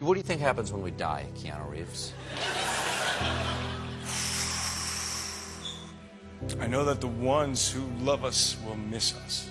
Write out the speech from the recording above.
What do you think happens when we die, Keanu Reeves? I know that the ones who love us will miss us.